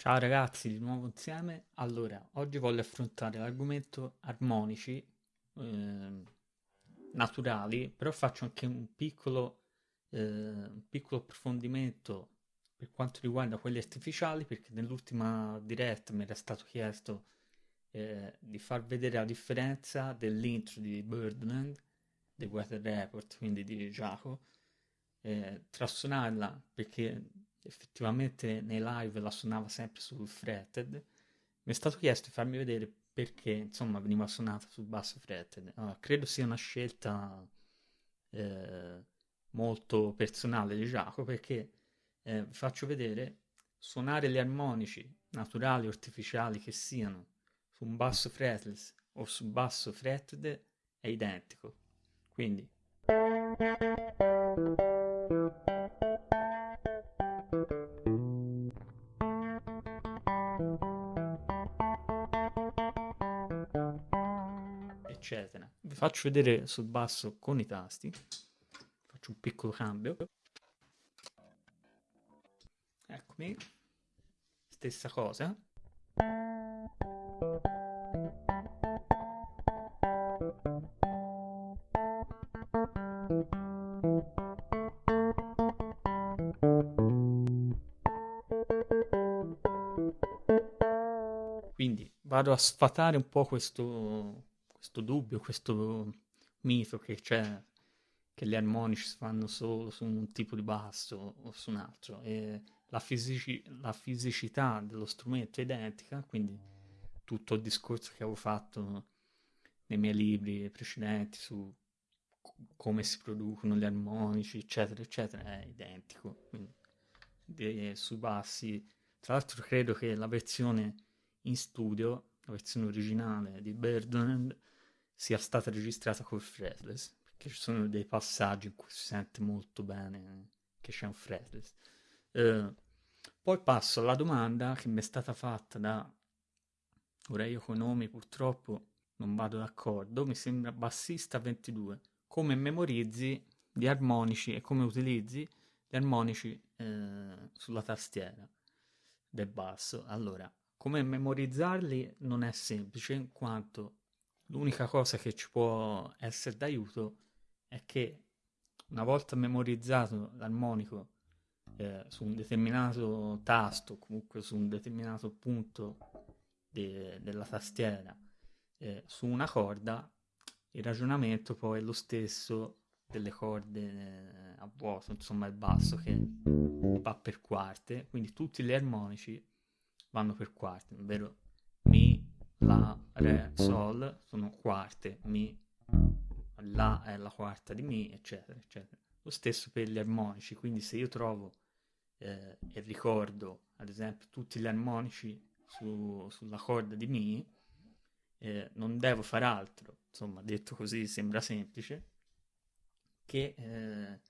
Ciao ragazzi, di nuovo insieme. Allora, oggi voglio affrontare l'argomento armonici eh, naturali, però faccio anche un piccolo, eh, un piccolo approfondimento per quanto riguarda quelli artificiali, perché nell'ultima diretta mi era stato chiesto eh, di far vedere la differenza dell'intro di Birdland, The Weather Report, quindi di Giacomo, eh, tra suonarla perché effettivamente nei live la suonava sempre sul fretted, mi è stato chiesto di farmi vedere perché insomma veniva suonata sul basso fretted. Allora, credo sia una scelta eh, molto personale di Giacomo perché eh, vi faccio vedere suonare gli armonici naturali o artificiali che siano su un basso fretless o su basso fretted è identico. Quindi eccetera. Vi faccio vedere sul basso con i tasti. Faccio un piccolo cambio. Eccomi. Stessa cosa. Quindi vado a sfatare un po' questo, questo dubbio, questo mito che c'è che gli armonici si fanno solo su un tipo di basso o su un altro e la, fisici- la fisicità dello strumento è identica, quindi tutto il discorso che avevo fatto nei miei libri precedenti su come si producono gli armonici, eccetera, eccetera, è identico. Quindi, de- sui bassi, tra l'altro credo che la versione in studio, la versione originale di Birdland, sia stata registrata col fretless, perché ci sono dei passaggi in cui si sente molto bene che c'è un fretless. Uh, poi passo alla domanda che mi è stata fatta da, ora io con nomi purtroppo non vado d'accordo, mi sembra bassista 22, come memorizzi gli armonici e come utilizzi gli armonici eh, sulla tastiera del basso. Allora, come memorizzarli non è semplice, in quanto l'unica cosa che ci può essere d'aiuto è che una volta memorizzato l'armonico eh, su un determinato tasto, comunque su un determinato punto de- della tastiera, eh, su una corda, il ragionamento poi è lo stesso delle corde eh, a vuoto, insomma il basso che va per quarte, quindi tutti gli armonici vanno per quarte, ovvero Mi, La, Re, Sol sono quarte, Mi, La è la quarta di Mi, eccetera, eccetera. Lo stesso per gli armonici, quindi se io trovo eh, e ricordo, ad esempio, tutti gli armonici su, sulla corda di Mi, eh, non devo fare altro, insomma, detto così sembra semplice, che eh,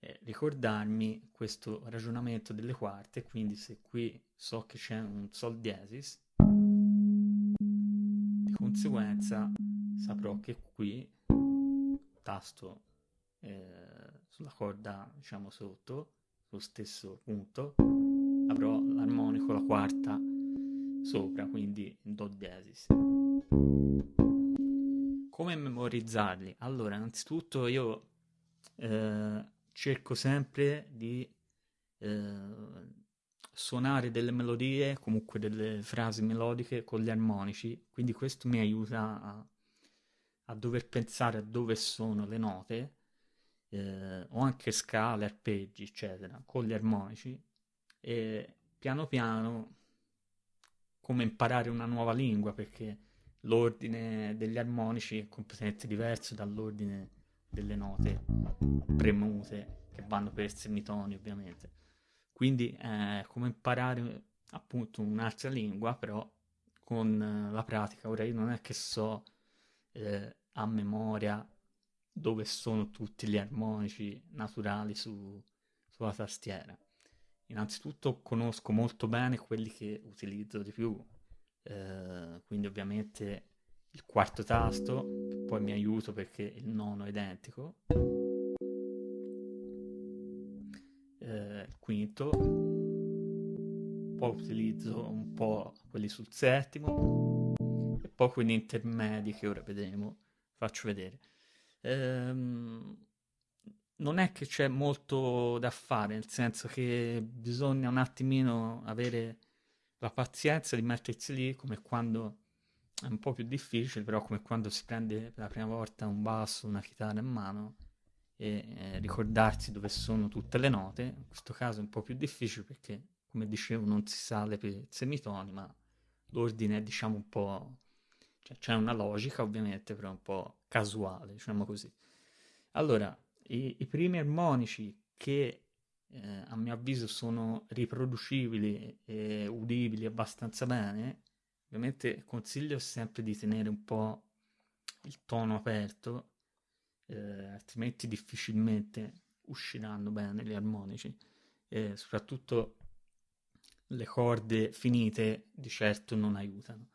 eh, ricordarmi questo ragionamento delle quarte, quindi se qui so che c'è un sol diesis, di conseguenza saprò che qui, tasto eh, sulla corda diciamo sotto, sullo stesso punto, avrò l'armonico, la quarta sopra, quindi in do diesis. Come memorizzarli? Allora, innanzitutto io eh, cerco sempre di eh, suonare delle melodie, comunque delle frasi melodiche con gli armonici, quindi questo mi aiuta a, a dover pensare a dove sono le note, eh, o anche scale, arpeggi, eccetera, con gli armonici, e piano piano come imparare una nuova lingua, perché l'ordine degli armonici è completamente diverso dall'ordine delle note premute che vanno per semitoni ovviamente. Quindi è come imparare appunto un'altra lingua, però con la pratica. Ora io non è che so eh, a memoria dove sono tutti gli armonici naturali su, sulla tastiera. Innanzitutto conosco molto bene quelli che utilizzo di più, eh, quindi ovviamente il quarto tasto, poi mi aiuto perché il nono è identico, eh, quinto, po' utilizzo un po' quelli sul settimo e poi quelli intermedi che ora vedremo, faccio vedere. Ehm, non è che c'è molto da fare, nel senso che bisogna un attimino avere la pazienza di mettersi lì come quando un po' più difficile, però come quando si prende per la prima volta un basso, una chitarra in mano e eh, ricordarsi dove sono tutte le note. In questo caso è un po' più difficile perché, come dicevo, non si sale per semitoni, ma l'ordine è diciamo un po'... Cioè, c'è una logica ovviamente, però un po' casuale, diciamo così. Allora, i, i primi armonici che eh, a mio avviso sono riproducibili e udibili abbastanza bene, ovviamente consiglio sempre di tenere un po' il tono aperto, eh, altrimenti difficilmente usciranno bene gli armonici, e soprattutto le corde finite di certo non aiutano.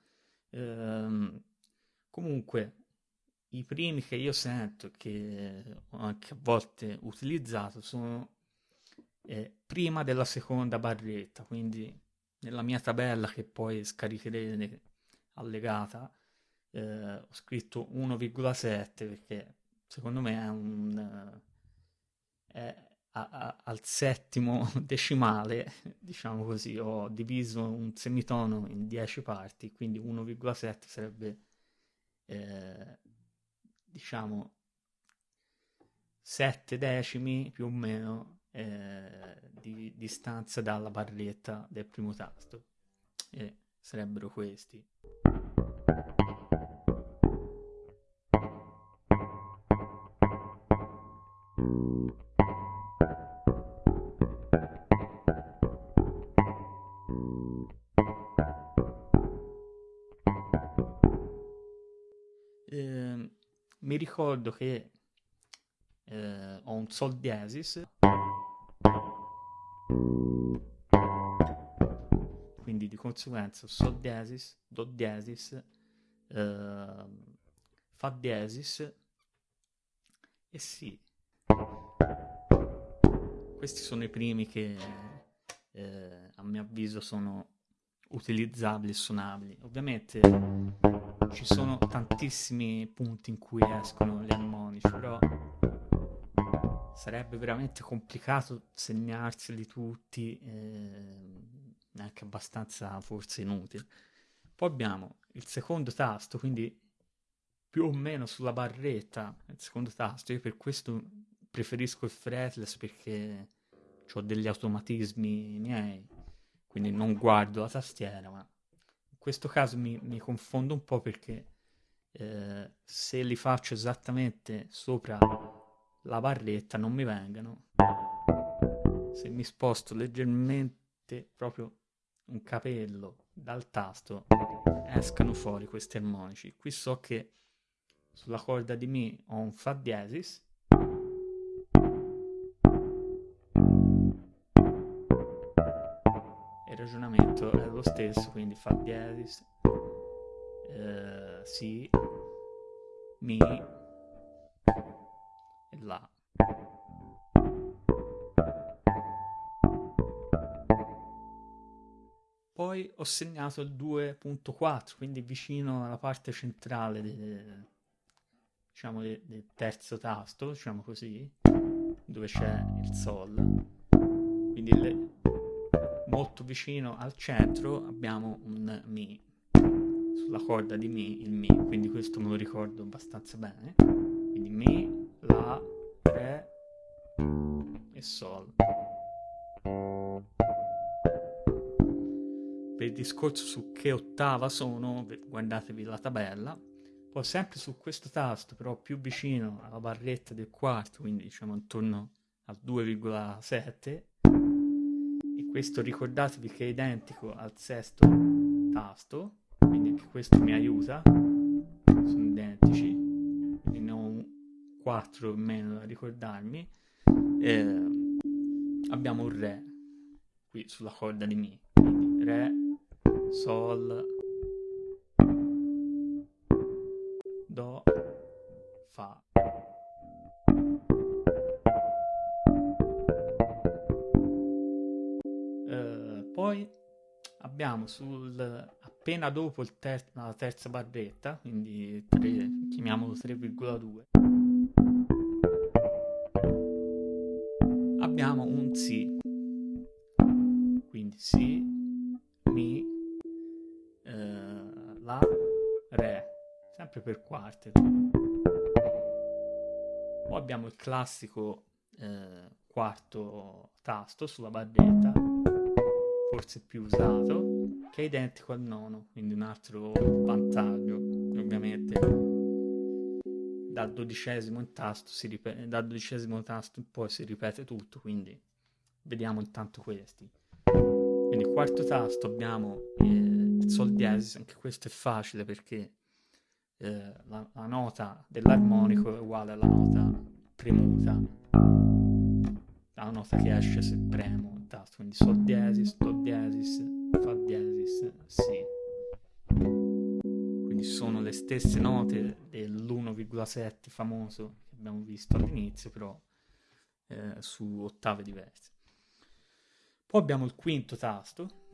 Ehm, comunque, i primi che io sento, che ho anche a volte utilizzato, sono eh, prima della seconda barretta, quindi nella mia tabella che poi scaricherete allegata, eh, ho scritto 1,7 perché secondo me è un... È a, a, al settimo decimale, diciamo così, ho diviso un semitono in 10 parti, quindi 1,7 sarebbe eh, diciamo 7 decimi più o meno eh, di distanza dalla barretta del primo tasto e sarebbero questi. Mi ricordo che eh, ho un sol diesis conseguenza sol diesis do diesis eh, fa diesis e si questi sono i primi che eh, a mio avviso sono utilizzabili e suonabili. Ovviamente ci sono tantissimi punti in cui escono gli armonici, però sarebbe veramente complicato segnarseli tutti, eh, anche abbastanza forse inutile. Poi abbiamo il secondo tasto, quindi più o meno sulla barretta, il secondo tasto, io per questo preferisco il fretless perché ho degli automatismi miei, quindi non guardo la tastiera, ma questo caso mi, mi confondo un po' perché eh, se li faccio esattamente sopra la barretta non mi vengano. Se mi sposto leggermente proprio un capello dal tasto escano fuori questi armonici. Qui so che sulla corda di Mi ho un Fa diesis ragionamento è lo stesso, quindi fa diesis, eh, si, mi e la. Poi ho segnato il 2.4, quindi vicino alla parte centrale del, diciamo, del, terzo tasto, diciamo così, dove c'è il Sol. Quindi le, molto vicino al centro abbiamo un Mi, sulla corda di Mi il Mi, quindi questo me lo ricordo abbastanza bene. Quindi Mi, La, Re e Sol. Discorso su che ottava sono, guardatevi la tabella. Poi sempre su questo tasto, però più vicino alla barretta del quarto, quindi diciamo intorno al 2,7 questo ricordatevi che è identico al sesto tasto, quindi anche questo mi aiuta, sono identici, quindi ne ho un 4 in meno da ricordarmi. Eh, abbiamo un Re qui sulla corda di Mi, Re, Sol, Do, Fa. Poi abbiamo sul, appena dopo ter- la terza barretta, quindi 3, chiamiamolo 3,2, abbiamo un Si. Quindi Si, sempre per quarte. Poi abbiamo il classico eh, quarto tasto sulla barretta, forse più usato, che è identico al nono, quindi un altro vantaggio, ovviamente dal dodicesimo tasto ripete, dal dodicesimo tasto in poi si ripete tutto, quindi vediamo intanto questi. Quindi quarto tasto abbiamo eh, il sol diesis, anche questo è facile perché eh, la, la nota dell'armonico è uguale alla nota premuta la nota che esce se premo il tasto, quindi sol diesis, do diesis, fa diesis, si. Quindi sono le stesse note dell'1,7 famoso che abbiamo visto all'inizio, però eh, su ottave diverse. Poi abbiamo il quinto tasto,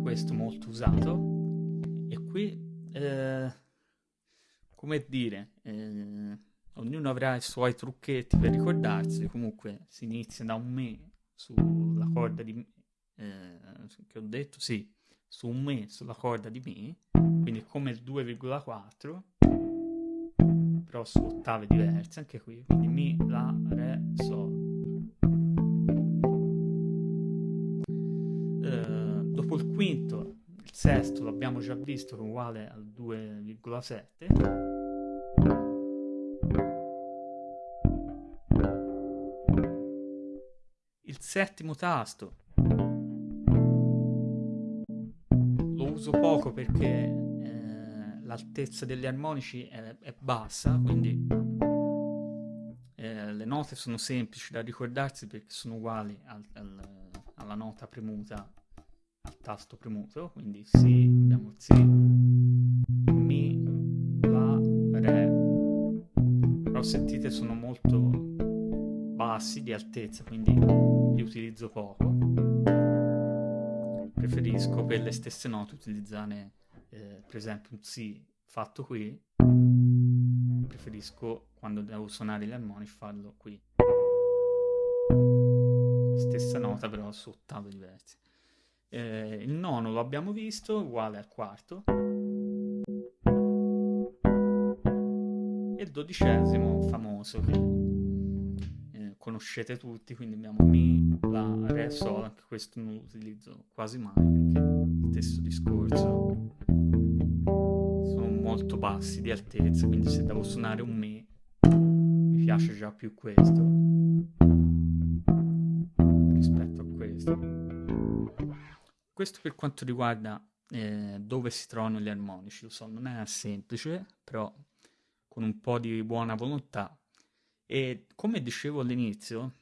questo molto usato, e qui, eh, come dire, eh, ognuno avrà i suoi trucchetti per ricordarsi, comunque si inizia da un me sulla corda di eh, che ho detto, sì, su un me sulla corda di mi, quindi come il 2,4, però su ottave diverse, anche qui, quindi mi, la, re, sol. Eh, dopo il quinto, sesto l'abbiamo già visto che è uguale al 2,7 settimo tasto. Lo uso poco perché eh, l'altezza degli armonici è, è bassa, quindi eh, le note sono semplici da ricordarsi perché sono uguali al, al, alla nota premuta, al tasto premuto, quindi Si, abbiamo Si, Mi, La, Re. Però sentite sono molto bassi di altezza, quindi li utilizzo poco. Preferisco per le stesse note utilizzare eh, per esempio un Si fatto qui. Preferisco quando devo suonare gli armonici farlo qui. Stessa nota però su ottave diverse. Eh, il nono lo abbiamo visto, uguale al quarto. E il dodicesimo famoso che conoscete tutti, quindi abbiamo Mi, La, Re, Sol, anche questo non lo utilizzo quasi mai perché stesso discorso sono molto bassi di altezza, quindi se devo suonare un Mi mi piace già più questo rispetto a questo. Questo per quanto riguarda eh, dove si trovano gli armonici, lo so, non è semplice, però con un po' di buona volontà. E come dicevo all'inizio,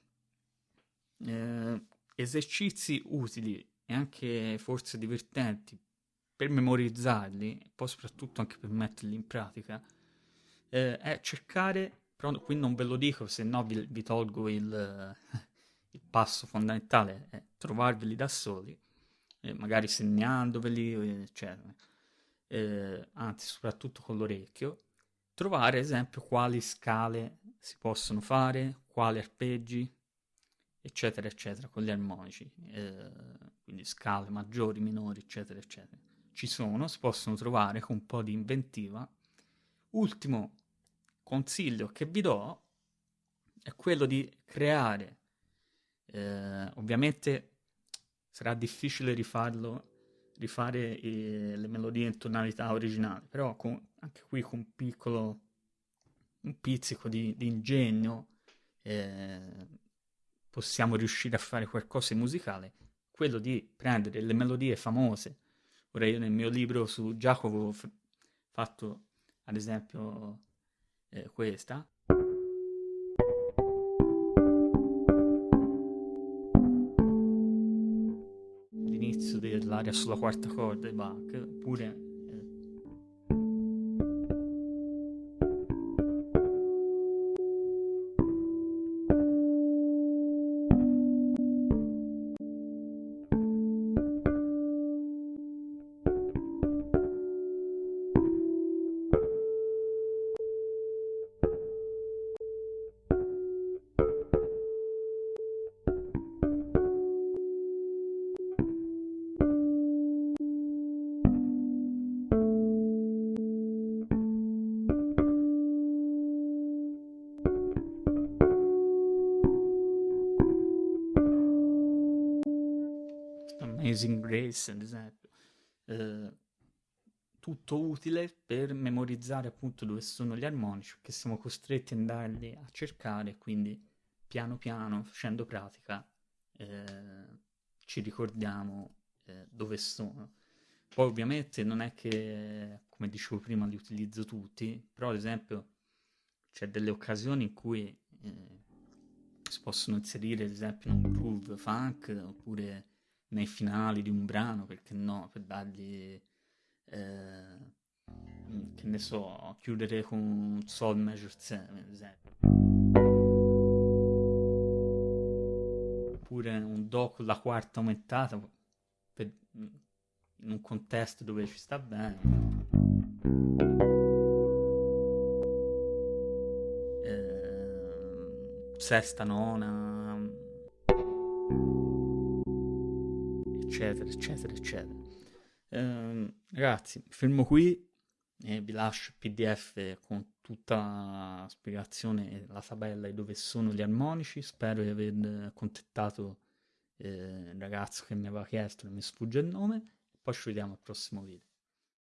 eh, esercizi utili e anche forse divertenti per memorizzarli, e poi soprattutto anche per metterli in pratica, eh, è cercare, però qui non ve lo dico, se no vi, vi tolgo il, il, passo fondamentale, è trovarveli da soli, eh, magari segnandoveli, eccetera. Eh, anzi, soprattutto con l'orecchio, trovare, ad esempio, quali scale si possono fare, quali arpeggi, eccetera, eccetera, con gli armonici, eh, quindi scale maggiori, minori, eccetera, eccetera. Ci sono, si possono trovare con un po' di inventiva. Ultimo consiglio che vi do è quello di creare, eh, ovviamente sarà difficile rifarlo rifare eh, le melodie in tonalità originali, però con, anche qui con un piccolo un pizzico di, di ingegno eh, possiamo riuscire a fare qualcosa di musicale, quello di prendere le melodie famose. Ora io nel mio libro su Giacomo ho fatto ad esempio eh, questa, l'aria sulla quarta corda di Bach, pure Amazing Grace, ad esempio. Eh, tutto utile per memorizzare appunto dove sono gli armonici, perché siamo costretti ad andarli a cercare, quindi piano piano, facendo pratica, eh, ci ricordiamo eh, dove sono. Poi ovviamente non è che, come dicevo prima, li utilizzo tutti, però ad esempio c'è delle occasioni in cui eh, si possono inserire ad esempio in un groove funk oppure nei finali di un brano, perché no, per dargli, eh, che ne so, chiudere con sol major 7 ad esempio. Oppure un do con la quarta aumentata per, in un contesto dove ci sta bene. Eh, sesta, nona, eccetera, eccetera, eccetera. Eh, ragazzi, fermo qui e vi lascio il PDF con tutta la spiegazione e la tabella di dove sono gli armonici. Spero di aver contattato eh, il ragazzo che mi aveva chiesto, non mi sfugge il nome. Poi ci vediamo al prossimo video.